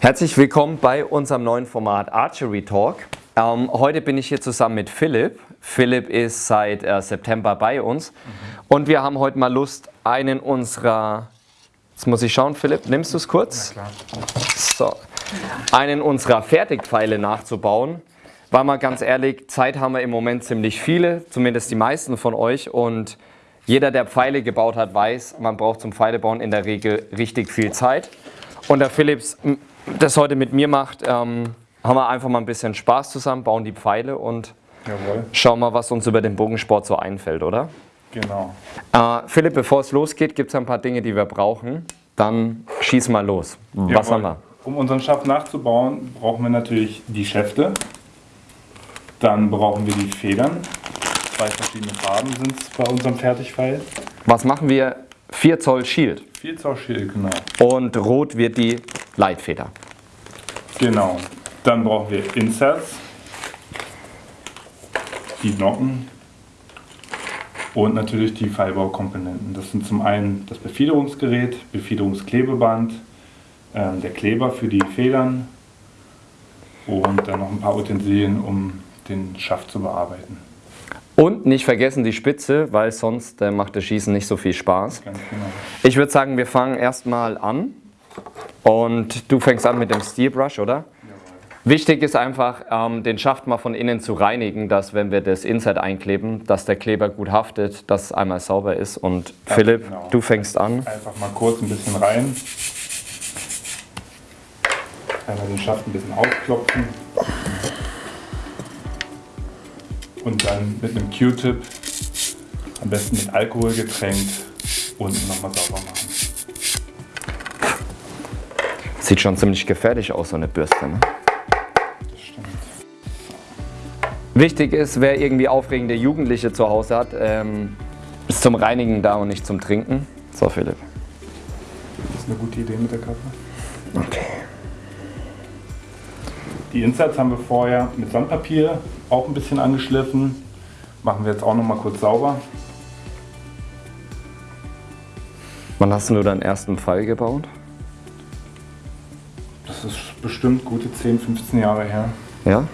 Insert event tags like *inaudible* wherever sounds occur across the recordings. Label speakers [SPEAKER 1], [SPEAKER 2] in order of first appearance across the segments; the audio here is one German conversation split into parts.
[SPEAKER 1] Herzlich willkommen bei unserem neuen Format Archery Talk. Ähm, heute bin ich hier zusammen mit Philipp. Philipp ist seit äh, September bei uns mhm. und wir haben heute mal Lust, einen unserer, jetzt muss ich schauen, Philipp, nimmst du es kurz?
[SPEAKER 2] Ja, klar.
[SPEAKER 1] So, einen unserer Fertigpfeile nachzubauen. War mal ganz ehrlich, Zeit haben wir im Moment ziemlich viele, zumindest die meisten von euch und jeder, der Pfeile gebaut hat, weiß, man braucht zum Pfeilebauen in der Regel richtig viel Zeit. Und der Philips das heute mit mir macht, ähm, haben wir einfach mal ein bisschen Spaß zusammen, bauen die Pfeile und
[SPEAKER 2] Jawohl.
[SPEAKER 1] schauen mal, was uns über den Bogensport so einfällt, oder?
[SPEAKER 2] Genau.
[SPEAKER 1] Äh, Philipp, bevor es losgeht, gibt es ein paar Dinge, die wir brauchen. Dann schieß mal los. Was
[SPEAKER 2] Jawohl.
[SPEAKER 1] haben wir?
[SPEAKER 2] Um unseren Schaft nachzubauen, brauchen wir natürlich die Schäfte. Dann brauchen wir die Federn. Zwei verschiedene Farben sind es bei unserem Fertigpfeil.
[SPEAKER 1] Was machen wir? 4 Zoll Shield.
[SPEAKER 2] 4 Zoll Schild, genau.
[SPEAKER 1] Und rot wird die Leitfeder.
[SPEAKER 2] Genau. Dann brauchen wir Inserts, die Nocken und natürlich die Pfeilbaukomponenten. Das sind zum einen das Befiederungsgerät, Befiederungsklebeband, ähm, der Kleber für die Federn und dann noch ein paar Utensilien, um den Schaft zu bearbeiten.
[SPEAKER 1] Und nicht vergessen die Spitze, weil sonst äh, macht das Schießen nicht so viel Spaß.
[SPEAKER 2] Genau.
[SPEAKER 1] Ich würde sagen, wir fangen erstmal an. Und du fängst an mit dem Steel Brush, oder? Wichtig ist einfach, ähm, den Schaft mal von innen zu reinigen, dass wenn wir das Insert einkleben, dass der Kleber gut haftet, dass es einmal sauber ist. Und
[SPEAKER 2] Ganz
[SPEAKER 1] Philipp,
[SPEAKER 2] genau.
[SPEAKER 1] du fängst an.
[SPEAKER 2] Einfach mal kurz ein bisschen rein. Einmal den Schaft ein bisschen aufklopfen. Und dann mit einem Q-Tip, am besten mit Alkohol getränkt, unten nochmal sauber machen.
[SPEAKER 1] Sieht schon ziemlich gefährlich aus, so eine Bürste. Ne?
[SPEAKER 2] Das stimmt.
[SPEAKER 1] Wichtig ist, wer irgendwie aufregende Jugendliche zu Hause hat, ähm, ist zum Reinigen da und nicht zum Trinken. So, Philipp.
[SPEAKER 2] Das ist eine gute Idee mit der Kappe.
[SPEAKER 1] Okay.
[SPEAKER 2] Die Inserts haben wir vorher mit Sandpapier auch ein bisschen angeschliffen. Machen wir jetzt auch nochmal kurz sauber.
[SPEAKER 1] Wann hast du deinen ersten Pfeil gebaut?
[SPEAKER 2] Das ist bestimmt gute 10, 15 Jahre her.
[SPEAKER 1] Ja?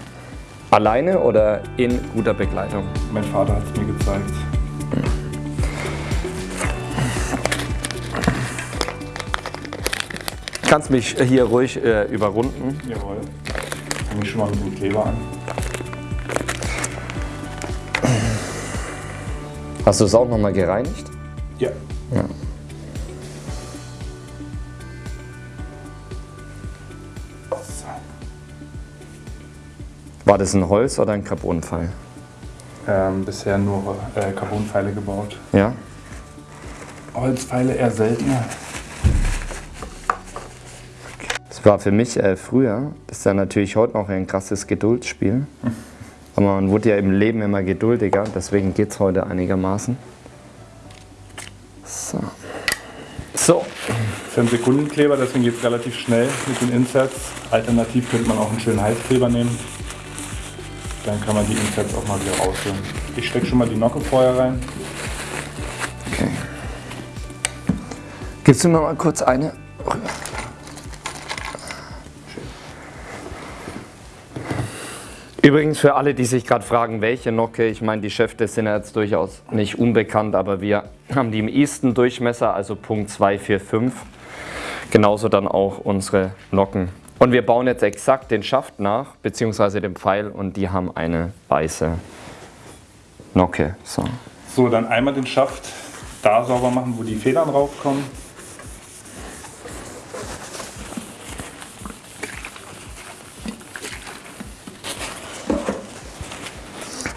[SPEAKER 1] Alleine oder in guter Begleitung?
[SPEAKER 2] Mein Vater hat es mir gezeigt.
[SPEAKER 1] Kannst mich hier ruhig äh, überrunden.
[SPEAKER 2] Jawohl. Fange ich schon mal mit dem Kleber an.
[SPEAKER 1] Hast du es auch nochmal gereinigt?
[SPEAKER 2] Ja.
[SPEAKER 1] War das ein Holz- oder ein Carbonpfeil?
[SPEAKER 2] Ähm, bisher nur äh, Carbonpfeile gebaut.
[SPEAKER 1] Ja?
[SPEAKER 2] Holzpfeile eher seltener.
[SPEAKER 1] Das war für mich äh, früher, das ist ja natürlich heute noch ein krasses Geduldsspiel. *laughs* Aber man wurde ja im Leben immer geduldiger, deswegen geht es heute einigermaßen. So. So,
[SPEAKER 2] 5 Sekunden Kleber, deswegen geht es relativ schnell mit den Inserts. Alternativ könnte man auch einen schönen Heißkleber nehmen. Dann kann man die Inserts auch mal wieder rausholen. Ich stecke schon mal die Nocke vorher rein.
[SPEAKER 1] okay. Gibst du mir mal kurz eine? Übrigens für alle, die sich gerade fragen, welche Nocke, ich meine, die Schäfte sind ja jetzt durchaus nicht unbekannt, aber wir haben die im easten Durchmesser, also Punkt 245. Genauso dann auch unsere Nocken. Und wir bauen jetzt exakt den Schaft nach, beziehungsweise den Pfeil, und die haben eine weiße Nocke. So.
[SPEAKER 2] So, dann einmal den Schaft da sauber machen, wo die Federn raufkommen.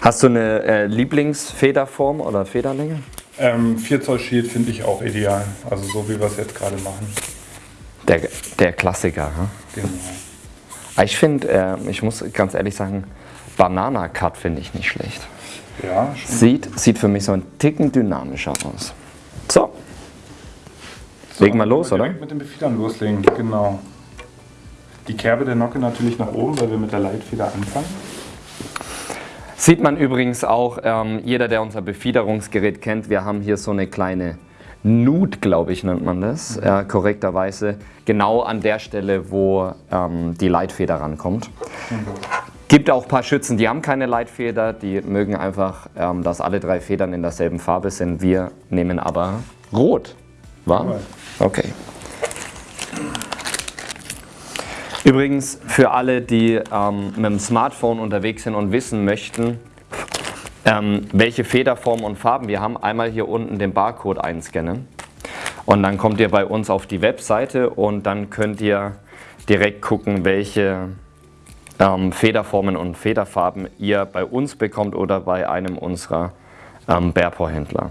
[SPEAKER 1] Hast du eine äh, Lieblingsfederform oder Federlänge?
[SPEAKER 2] Ähm, 4 Zoll Shield finde ich auch ideal. Also so wie wir es jetzt gerade machen.
[SPEAKER 1] Der, der Klassiker. Hm?
[SPEAKER 2] Genau.
[SPEAKER 1] Ich finde, äh, ich muss ganz ehrlich sagen, Banana Cut finde ich nicht schlecht.
[SPEAKER 2] Ja, schon.
[SPEAKER 1] Sieht, sieht für mich so ein Ticken dynamischer aus. So, legen wir los,
[SPEAKER 2] wir
[SPEAKER 1] oder?
[SPEAKER 2] mit den Befiedern loslegen, genau. Die Kerbe der Nocke natürlich nach oben, weil wir mit der Leitfeder anfangen.
[SPEAKER 1] Sieht man übrigens auch, ähm, jeder, der unser Befiederungsgerät kennt, wir haben hier so eine kleine Nut, glaube ich, nennt man das, äh, korrekterweise, genau an der Stelle, wo ähm, die Leitfeder rankommt. Gibt auch ein paar Schützen, die haben keine Leitfeder, die mögen einfach, ähm, dass alle drei Federn in derselben Farbe sind. Wir nehmen aber rot. War? Okay. Übrigens, für alle, die ähm, mit dem Smartphone unterwegs sind und wissen möchten, ähm, welche Federformen und Farben wir haben, einmal hier unten den Barcode einscannen. Und dann kommt ihr bei uns auf die Webseite und dann könnt ihr direkt gucken, welche ähm, Federformen und Federfarben ihr bei uns bekommt oder bei einem unserer ähm, Bärpor-Händler.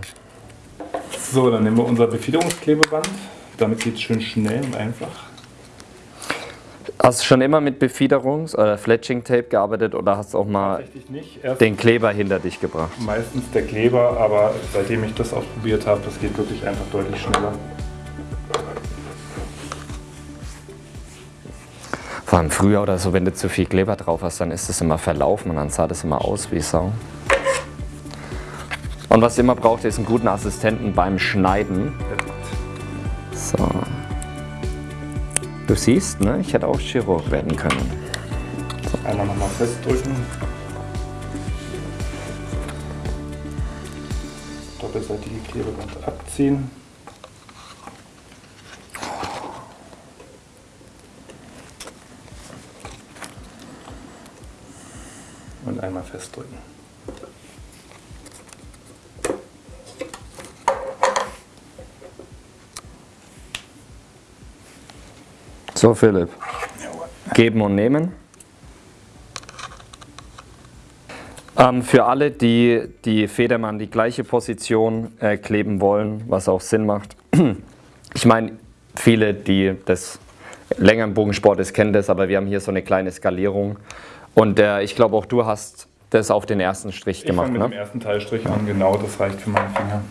[SPEAKER 2] So, dann nehmen wir unser Befiederungsklebeband. Damit geht es schön schnell und einfach.
[SPEAKER 1] Hast du schon immer mit Befiederungs- oder Fletching Tape gearbeitet oder hast du auch mal den Kleber hinter dich gebracht?
[SPEAKER 2] Meistens der Kleber, aber seitdem ich das ausprobiert habe, das geht wirklich einfach deutlich schneller.
[SPEAKER 1] Vor allem früher oder so, wenn du zu viel Kleber drauf hast, dann ist es immer verlaufen und dann sah das immer aus wie Sau. Und was ihr immer braucht, ist einen guten Assistenten beim Schneiden. So. Du siehst, ne? ich hätte auch Chirurg werden können.
[SPEAKER 2] So. Einmal nochmal festdrücken. Doppelseitige Klebeband abziehen. Und einmal festdrücken.
[SPEAKER 1] So, Philipp. Geben und nehmen. Ähm, für alle, die die Federmann an die gleiche Position äh, kleben wollen, was auch Sinn macht. *clears throat* Ich meine, viele, die das länger im Bogensport ist, kennen das, aber wir haben hier so eine kleine Skalierung. Und äh, ich glaube, auch du hast das auf den ersten Strich
[SPEAKER 2] ich
[SPEAKER 1] gemacht.
[SPEAKER 2] Ich
[SPEAKER 1] mit
[SPEAKER 2] ne? dem ersten Teilstrich an, genau, das reicht für meinen Finger.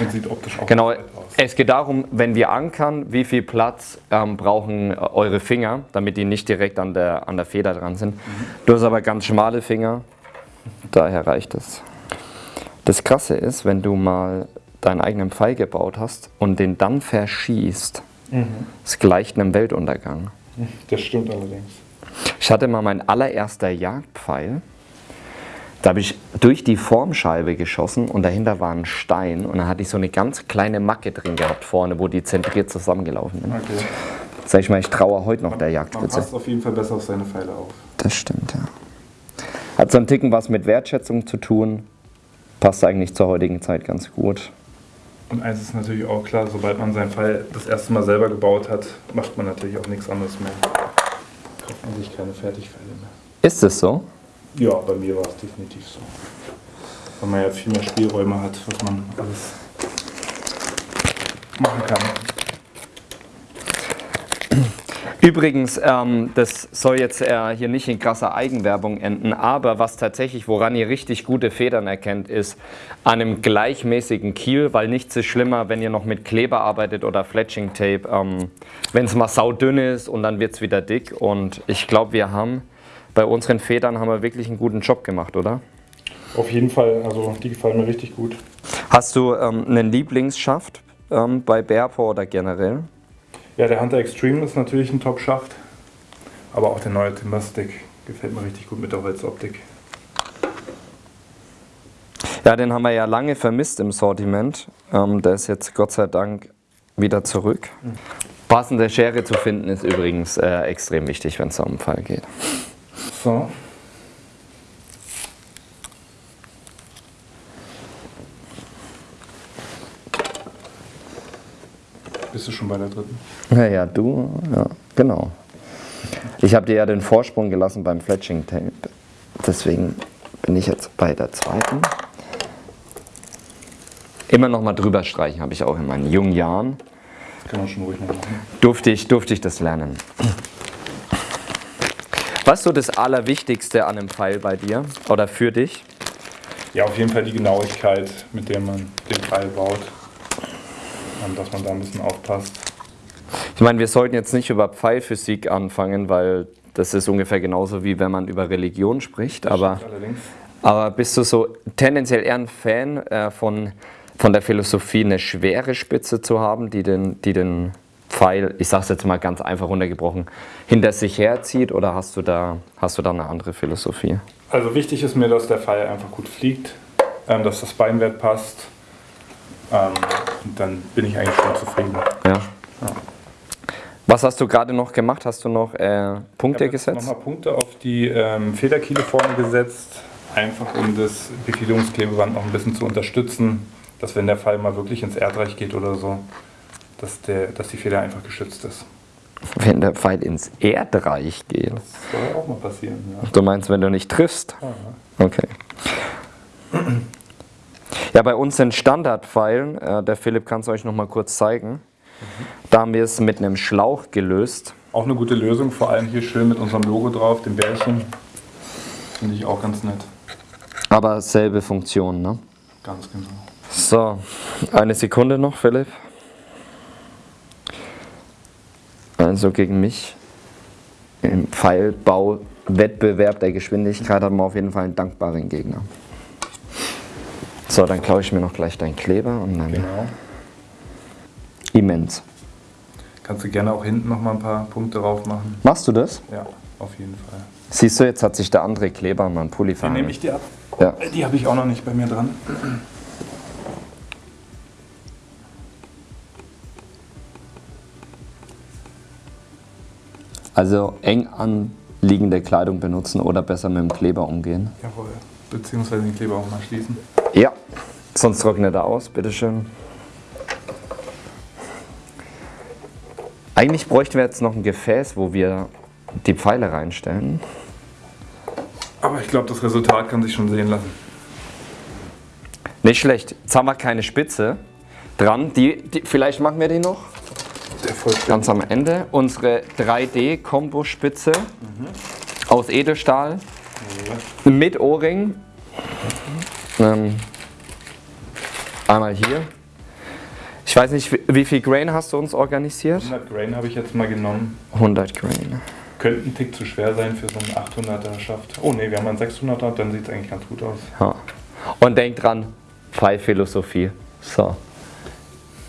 [SPEAKER 2] Und sieht optisch auch
[SPEAKER 1] genau,
[SPEAKER 2] aus.
[SPEAKER 1] Es geht darum, wenn wir ankern, wie viel Platz ähm, brauchen eure Finger, damit die nicht direkt an der, an der Feder dran sind. Mhm. Du hast aber ganz schmale Finger, daher reicht es. Das Krasse ist, wenn du mal deinen eigenen Pfeil gebaut hast und den dann verschießt, mhm. es gleicht einem Weltuntergang.
[SPEAKER 2] Das stimmt allerdings.
[SPEAKER 1] Ich hatte mal mein allererster Jagdpfeil. Da habe ich durch die Formscheibe geschossen und dahinter war ein Stein und dann hatte ich so eine ganz kleine Macke drin gehabt vorne, wo die zentriert zusammengelaufen sind. Okay. Sag ich mal, ich traue heute noch
[SPEAKER 2] man,
[SPEAKER 1] der Jagdspitze.
[SPEAKER 2] Man passt auf jeden Fall besser auf seine Pfeile auf.
[SPEAKER 1] Das stimmt, ja. Hat so ein Ticken was mit Wertschätzung zu tun. Passt eigentlich zur heutigen Zeit ganz gut.
[SPEAKER 2] Und eins ist natürlich auch klar, sobald man seinen Pfeil das erste Mal selber gebaut hat, macht man natürlich auch nichts anderes mehr. Kauft man sich keine Fertigpfeile mehr.
[SPEAKER 1] Ist es so?
[SPEAKER 2] Ja, bei mir war es definitiv so. Weil man ja viel mehr Spielräume hat, was man alles machen kann.
[SPEAKER 1] Übrigens, ähm, das soll jetzt äh, hier nicht in krasser Eigenwerbung enden, aber was tatsächlich, woran ihr richtig gute Federn erkennt, ist an einem gleichmäßigen Kiel, weil nichts ist schlimmer, wenn ihr noch mit Kleber arbeitet oder Fletching Tape, ähm, wenn es mal saudünn ist und dann wird es wieder dick und ich glaube, wir haben bei unseren Federn haben wir wirklich einen guten Job gemacht, oder?
[SPEAKER 2] Auf jeden Fall, also die gefallen mir richtig gut.
[SPEAKER 1] Hast du ähm, einen Lieblingsschaft ähm, bei Bearpaw oder generell?
[SPEAKER 2] Ja, der Hunter Extreme ist natürlich ein Top-Schaft, aber auch der neue Timberstick gefällt mir richtig gut mit der Holzoptik.
[SPEAKER 1] Ja, den haben wir ja lange vermisst im Sortiment. Ähm, der ist jetzt Gott sei Dank wieder zurück. Mhm. Passende Schere zu finden ist übrigens äh, extrem wichtig, wenn es um den Fall geht.
[SPEAKER 2] So. Bist du schon bei der dritten?
[SPEAKER 1] Ja, ja, du, ja, genau. Ich habe dir ja den Vorsprung gelassen beim Fletching Tape. Deswegen bin ich jetzt bei der zweiten. Immer noch mal drüber streichen habe ich auch in meinen jungen Jahren.
[SPEAKER 2] Kann man schon ruhig machen.
[SPEAKER 1] Durfte ich, durfte ich das lernen. Was ist so das Allerwichtigste an einem Pfeil bei dir oder für dich?
[SPEAKER 2] Ja, auf jeden Fall die Genauigkeit, mit der man den Pfeil baut. Und dass man da ein bisschen aufpasst.
[SPEAKER 1] Ich meine, wir sollten jetzt nicht über Pfeilphysik anfangen, weil das ist ungefähr genauso wie wenn man über Religion spricht. aber, aber bist du so tendenziell eher ein Fan äh, von von der Philosophie, eine schwere Spitze zu haben, die den, die den Pfeil, ich sage es jetzt mal ganz einfach runtergebrochen, hinter sich herzieht oder hast du da, hast du da eine andere Philosophie?
[SPEAKER 2] Also wichtig ist mir, dass der Pfeil einfach gut fliegt, ähm, dass das Beinwert passt. Ähm, und dann bin ich eigentlich schon zufrieden.
[SPEAKER 1] Ja. Was hast du gerade noch gemacht? Hast du noch äh, Punkte
[SPEAKER 2] Ich habe
[SPEAKER 1] gesetzt?
[SPEAKER 2] nochmal Punkte auf die ähm, Federkiele vorne gesetzt, einfach um das Befiederungsklebeband noch ein bisschen zu unterstützen, dass wenn der Pfeil mal wirklich ins Erdreich geht oder so, dass, der, dass die Feder einfach geschützt ist.
[SPEAKER 1] Wenn der Pfeil ins Erdreich geht.
[SPEAKER 2] Das soll auch mal passieren, ja.
[SPEAKER 1] Du meinst, wenn du nicht triffst? Okay. Ja, bei uns sind Standardpfeilen, äh, der Philipp kann es euch noch mal kurz zeigen. Da haben wir es mit einem Schlauch gelöst.
[SPEAKER 2] Auch eine gute Lösung, vor allem hier schön mit unserem Logo drauf, dem Bärchen. Finde ich auch ganz nett.
[SPEAKER 1] Aber selbe Funktion, ne?
[SPEAKER 2] Ganz genau.
[SPEAKER 1] So, eine Sekunde noch, Philipp. Also gegen mich im Pfeilbau-Wettbewerb der Geschwindigkeit haben wir auf jeden Fall einen dankbaren Gegner. So, dann klaue ich mir noch gleich deinen Kleber und dann
[SPEAKER 2] Genau.
[SPEAKER 1] immens.
[SPEAKER 2] Kannst du gerne auch hinten noch mal ein paar Punkte drauf machen.
[SPEAKER 1] Machst du das?
[SPEAKER 2] Ja, auf jeden Fall.
[SPEAKER 1] Siehst du, jetzt hat sich der andere Kleber mal einen Pulli
[SPEAKER 2] Die nehme
[SPEAKER 1] verhandelt.
[SPEAKER 2] ich dir ab.
[SPEAKER 1] Ja.
[SPEAKER 2] Die habe ich auch noch nicht bei mir dran.
[SPEAKER 1] Also eng anliegende Kleidung benutzen oder besser mit dem Kleber umgehen.
[SPEAKER 2] Jawohl. Beziehungsweise den Kleber auch mal schließen.
[SPEAKER 1] Ja, sonst trocknet er aus, bitteschön. Eigentlich bräuchten wir jetzt noch ein Gefäß, wo wir die Pfeile reinstellen.
[SPEAKER 2] Aber ich glaube, das Resultat kann sich schon sehen lassen.
[SPEAKER 1] Nicht schlecht. Jetzt haben wir keine Spitze dran. Die, die, vielleicht machen wir die noch
[SPEAKER 2] Vollständig.
[SPEAKER 1] ganz am Ende. Unsere 3D-Kombo-Spitze aus Edelstahl mit O-Ring. Ähm, einmal hier. Ich weiß nicht, wie- wie viel Grain hast du uns organisiert?
[SPEAKER 2] 100 Grain habe ich jetzt mal genommen.
[SPEAKER 1] 100 Grain.
[SPEAKER 2] Könnte ein Tick zu schwer sein für so einen 800er Schaft. Oh ne, wir haben einen 600er, dann sieht es eigentlich ganz gut aus.
[SPEAKER 1] Ja. Und denkt dran, Pfeilphilosophie. So.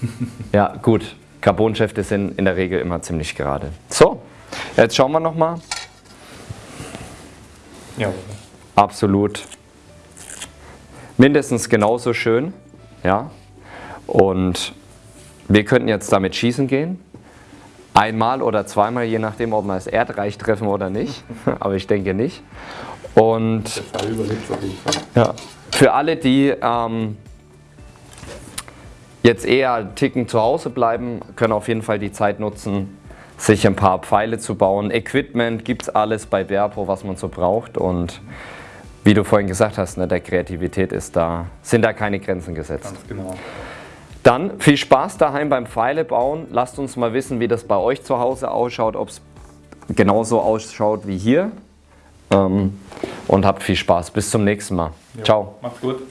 [SPEAKER 1] *laughs* ja, gut. Carbonschäfte sind in der Regel immer ziemlich gerade. So, jetzt schauen wir nochmal.
[SPEAKER 2] Ja.
[SPEAKER 1] Absolut mindestens genauso schön. Ja. Und wir könnten jetzt damit schießen gehen. Einmal oder zweimal, je nachdem, ob wir das Erdreich treffen oder nicht. *laughs* Aber ich denke nicht. Und
[SPEAKER 2] Der Fall überlebt auf jeden Fall.
[SPEAKER 1] ja. Für alle, die ähm, jetzt eher einen Ticken zu Hause bleiben, können auf jeden Fall die Zeit nutzen, sich ein paar Pfeile zu bauen. Equipment gibt es alles bei Verpo, was man so braucht. Und wie du vorhin gesagt hast, ne, der Kreativität ist da, sind da keine Grenzen gesetzt.
[SPEAKER 2] Ganz genau.
[SPEAKER 1] Dann viel Spaß daheim beim Pfeile bauen. Lasst uns mal wissen, wie das bei euch zu Hause ausschaut, ob es genauso ausschaut wie hier. Ähm, und habt viel Spaß. Bis zum nächsten Mal.
[SPEAKER 2] Ja.
[SPEAKER 1] Ciao.
[SPEAKER 2] Macht's gut.